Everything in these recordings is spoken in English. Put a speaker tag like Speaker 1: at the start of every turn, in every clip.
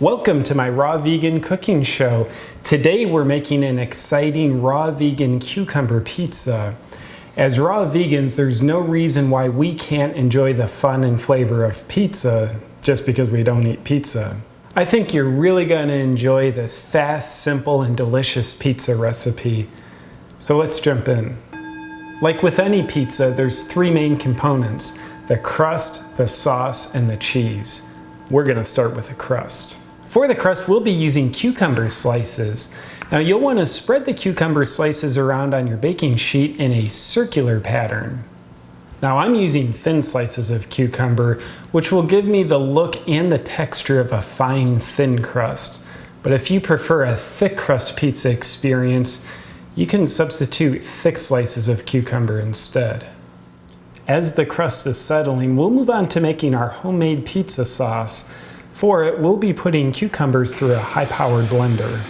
Speaker 1: Welcome to my raw vegan cooking show. Today we're making an exciting raw vegan cucumber pizza. As raw vegans, there's no reason why we can't enjoy the fun and flavor of pizza just because we don't eat pizza. I think you're really going to enjoy this fast, simple, and delicious pizza recipe. So let's jump in. Like with any pizza, there's three main components, the crust, the sauce, and the cheese. We're gonna start with the crust. For the crust, we'll be using cucumber slices. Now you'll wanna spread the cucumber slices around on your baking sheet in a circular pattern. Now I'm using thin slices of cucumber, which will give me the look and the texture of a fine, thin crust. But if you prefer a thick crust pizza experience, you can substitute thick slices of cucumber instead. As the crust is settling, we'll move on to making our homemade pizza sauce. For it, we'll be putting cucumbers through a high-powered blender.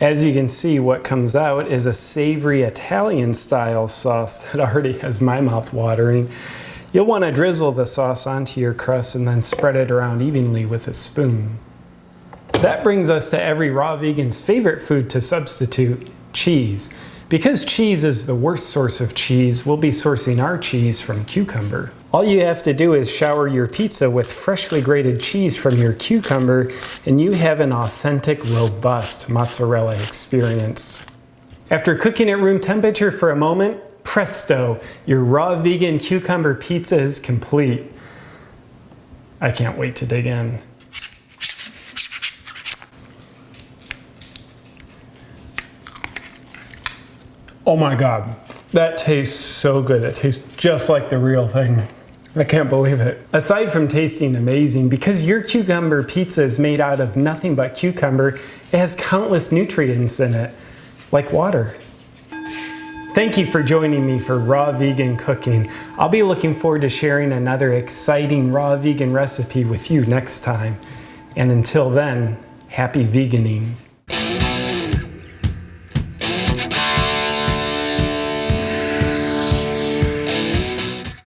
Speaker 1: As you can see, what comes out is a savory Italian style sauce that already has my mouth watering. You'll want to drizzle the sauce onto your crust and then spread it around evenly with a spoon. That brings us to every raw vegan's favorite food to substitute, cheese. Because cheese is the worst source of cheese, we'll be sourcing our cheese from cucumber. All you have to do is shower your pizza with freshly grated cheese from your cucumber and you have an authentic, robust mozzarella experience. After cooking at room temperature for a moment, presto, your raw vegan cucumber pizza is complete. I can't wait to dig in. Oh my God, that tastes so good. It tastes just like the real thing. I can't believe it. Aside from tasting amazing, because your cucumber pizza is made out of nothing but cucumber, it has countless nutrients in it, like water. Thank you for joining me for Raw Vegan Cooking. I'll be looking forward to sharing another exciting raw vegan recipe with you next time. And until then, happy veganing.